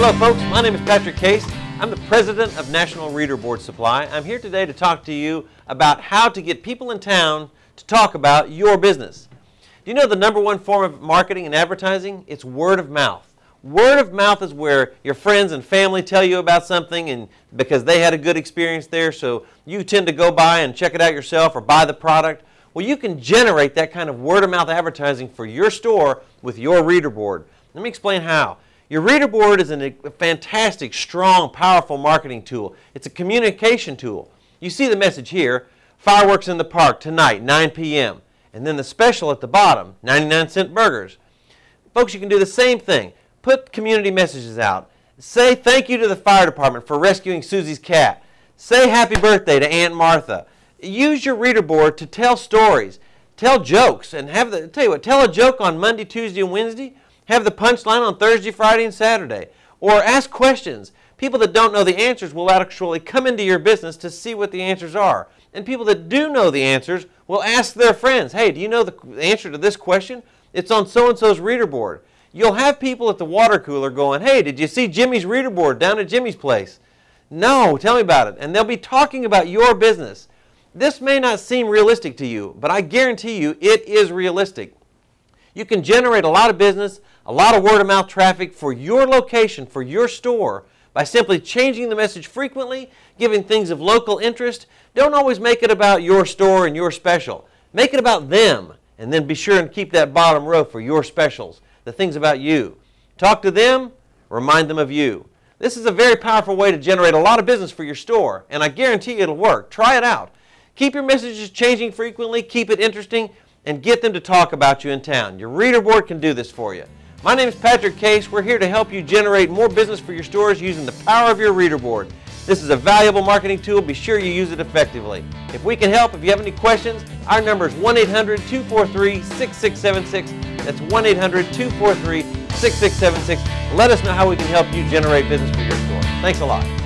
Hello folks, my name is Patrick Case. I'm the president of National Reader Board Supply. I'm here today to talk to you about how to get people in town to talk about your business. Do you know the number one form of marketing and advertising? It's word of mouth. Word of mouth is where your friends and family tell you about something and because they had a good experience there so you tend to go by and check it out yourself or buy the product. Well, you can generate that kind of word of mouth advertising for your store with your reader board. Let me explain how. Your reader board is a fantastic, strong, powerful marketing tool. It's a communication tool. You see the message here, fireworks in the park tonight, 9 p.m. And then the special at the bottom, 99 cent burgers. Folks, you can do the same thing. Put community messages out. Say thank you to the fire department for rescuing Susie's cat. Say happy birthday to Aunt Martha. Use your reader board to tell stories. Tell jokes and have the, tell you what, tell a joke on Monday, Tuesday, and Wednesday have the punchline on Thursday, Friday, and Saturday. Or ask questions. People that don't know the answers will actually come into your business to see what the answers are. And people that do know the answers will ask their friends, hey, do you know the answer to this question? It's on so-and-so's reader board. You'll have people at the water cooler going, hey, did you see Jimmy's reader board down at Jimmy's place? No, tell me about it. And they'll be talking about your business. This may not seem realistic to you, but I guarantee you it is realistic. You can generate a lot of business, a lot of word of mouth traffic for your location, for your store, by simply changing the message frequently, giving things of local interest. Don't always make it about your store and your special. Make it about them, and then be sure and keep that bottom row for your specials, the things about you. Talk to them, remind them of you. This is a very powerful way to generate a lot of business for your store, and I guarantee it'll work. Try it out. Keep your messages changing frequently, keep it interesting, and get them to talk about you in town. Your reader board can do this for you. My name is Patrick Case. We're here to help you generate more business for your stores using the power of your reader board. This is a valuable marketing tool. Be sure you use it effectively. If we can help, if you have any questions, our number is 1-800-243-6676. That's 1-800-243-6676. Let us know how we can help you generate business for your store. Thanks a lot.